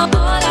All I